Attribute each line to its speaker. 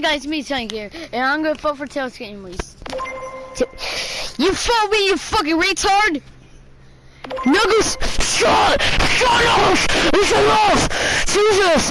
Speaker 1: guys, me Tank here, and I'm gonna vote for Tails anyways. You fought me, you fucking retard! Nuggles, shut, shut up! It's enough! Jesus!